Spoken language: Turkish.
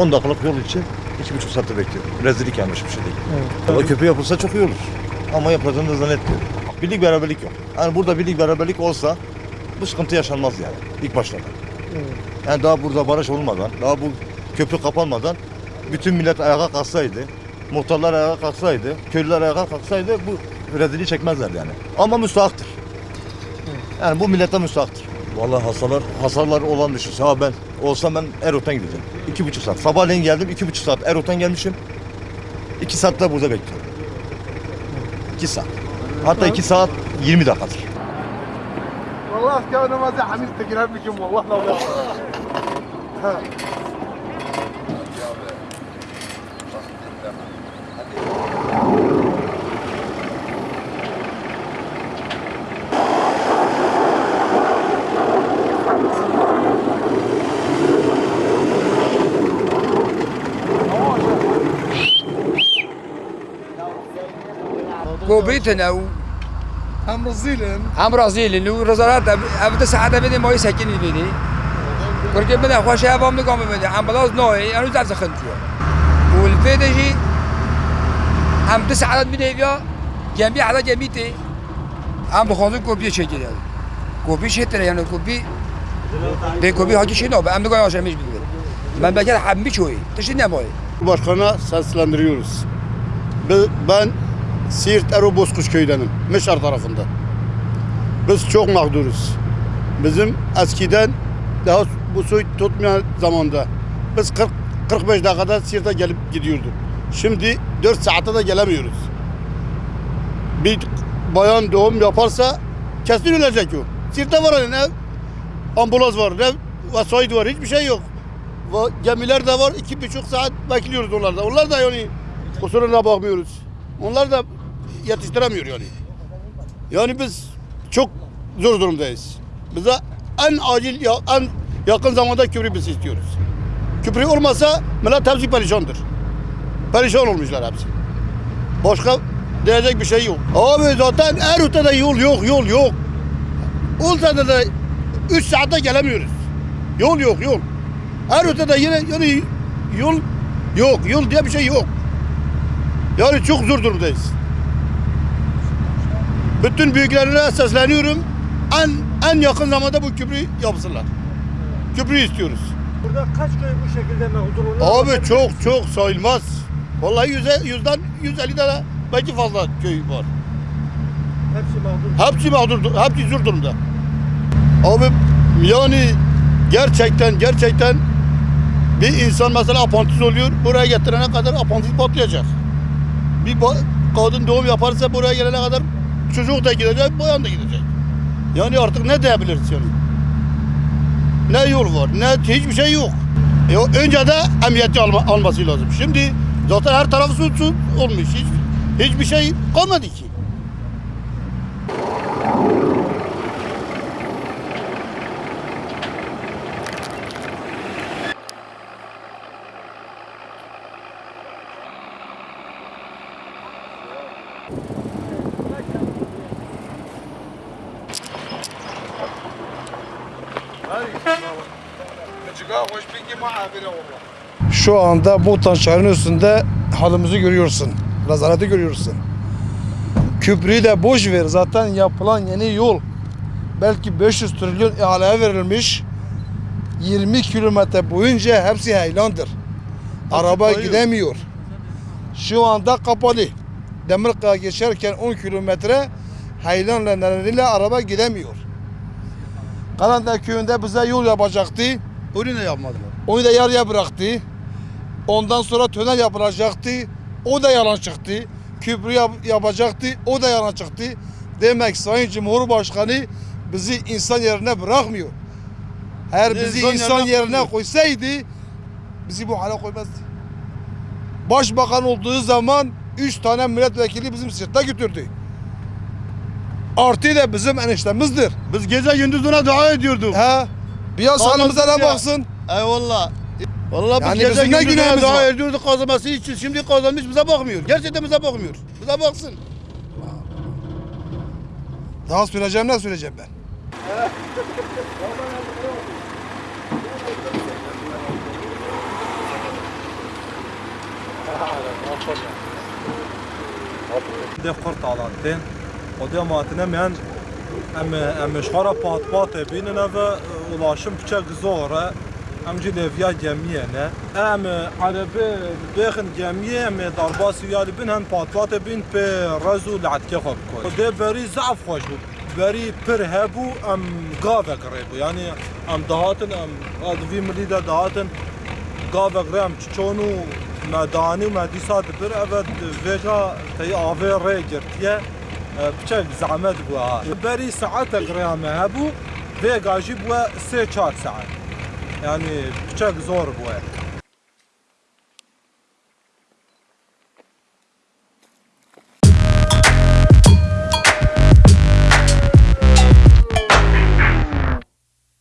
10 dakikalık yol için 2,5 saatte bekliyor. Rezillik yanlış bir şey değil. O köprü yapılsa çok iyi olur. Ama yapılacağını da zannetmiyorum. Birlik beraberlik yok. Yani burada birlik beraberlik olsa bu sıkıntı yaşanmaz yani ilk başlarda. Yani daha burada barış olmadan, daha bu köprü kapanmadan bütün millet ayağa kalksaydı, muhtarlar ayağa kalksaydı, köylüler ayağa kalksaydı bu rezilliği çekmezler yani. Ama müstahaktır. Yani bu millete müstahaktır. Vallahi hasarlar, hasarlar olan düşünse. Ha ben olsam ben Erot'tan gideceğim. İki buçuk saat. Sabahleyin geldim, iki buçuk saat Erot'tan gelmişim. İki saat de burada bekliyorum. İki saat. Hatta iki saat 20 dakikadır. والله كانوا ما زي حميد تقرب بكم والله لو بوبیتن أو هم رزیلن هم رزیلن لو رزارت اب دست عده بده مایی سکنی بده کرکی بده خوش عوام نگام بده هم بلاز نوی انو زب سخن تیو والفيدة جي هم تسع عدد من هيبيا جميع عدد جميتي هم بخوضون كوبي شي جدي كوبي شي ترى يعني كوبي بي كوبي هاجي شنو نو هم نقول عشان مش بيقول من بكر حمي شوي تشي نموي Başkana seslendiriyoruz. Ben Siirt Ero Bozkuş köydenim. Mişar tarafında. Biz çok mağduruz. Bizim eskiden daha bu soy tutmayan zamanda biz 40 45 dakikada Siirt'e gelip gidiyorduk. Şimdi 4 saatte de gelemiyoruz. Bir bayan doğum yaparsa kesin ölecek o. Siirt'te var ne ambulans var ne vasayet var hiçbir şey yok. Gemiler de var iki buçuk saat bekliyoruz onlarda. Onlar da yani kusuruna bakmıyoruz. Onlar da yetiştiremiyor yani. Yani biz çok zor durumdayız. Bize en acil ya, en yakın zamanda köprü biz istiyoruz. Köprü olmasa millet hepsi perişandır. Perişan olmuşlar hepsi. Başka diyecek bir şey yok. Abi zaten her ötede yol yok, yol yok. Olsa da, da 3 saatte gelemiyoruz. Yol yok, yol. Her ötede yine yani yol yok, yol diye bir şey yok. Yani çok zor durumdayız. Bütün büyüklerine sesleniyorum. En en yakın zamanda bu köprü yapsınlar. Köprü istiyoruz. Burada kaç köy bu şekilde oluyor? Abi çok çok sayılmaz. Vallahi yüze, yüzden 150 tane belki fazla köy var. Hepsi mağdur. Hepsi mağdur, hepsi zor durumda. Abi yani gerçekten gerçekten bir insan mesela apantiz oluyor, buraya getirene kadar apantiz patlayacak. Bir kadın doğum yaparsa buraya gelene kadar çocuk da gidecek, bayan da gidecek. Yani artık ne diyebiliriz yani? Ne yol var, ne hiçbir şey yok. E, önce de emniyeti alma, alması lazım. Şimdi zaten her tarafı su, su olmuş. Hiç, hiçbir şey kalmadı ki. Şu anda Botan şehrinin üstünde halimizi görüyorsun. Rezaleti görüyorsun. Köprüyü de boş ver. Zaten yapılan yeni yol belki 500 trilyon ihaleye verilmiş. 20 kilometre boyunca hepsi heylandır. Araba gidemiyor. Şu anda kapalı. Demirkaya geçerken 10 kilometre heylanla nedeniyle araba gidemiyor. Kalanda köyünde bize yol yapacaktı. Onu ne yapmadılar? Onu da yarıya bıraktı. Ondan sonra tünel yapılacaktı. O da yalan çıktı. Köprü yap- yapacaktı. O da yalan çıktı. Demek Sayın Cumhurbaşkanı bizi insan yerine bırakmıyor. Eğer bizi İnsan insan yerine yerine koysaydı bizi bu hale koymazdı. Başbakan olduğu zaman üç tane milletvekili bizim sırtta götürdü. Artı da bizim eniştemizdir. Biz gece gündüz ona dua ediyorduk. Ha? Bir yanımıza ne baksın. Eyvallah. Vallahi yani biz ne günahımız daha öldürdük kazanması için şimdi kazanmış bize bakmıyor. Gerçekten bize bakmıyor. Bize baksın. Daha süreceğim ne süreceğim ben? Evet. ده قرط على التين ودي ما تنام يعني أم أم شخرة بات بات بيننا ملاشم پچک زوره ام جی لیویا گمیه نه ام عربه بخن گمیه ام در باسی یاری بین هم پاتلات بین پی رزو لعتکه خوب کن ده بری ضعف خوش بری پر ام گاوه گره بود یعنی ام دهاتن ام آدوی ملی ده دهاتن گاوه گره ام چونو مدانی و مدی سات پر اول ویجا تی آوه ره گرتیه بچک زحمت بری ساعت گره هبو Vega jî bûye sê çar saet. Yani piçek zor bua.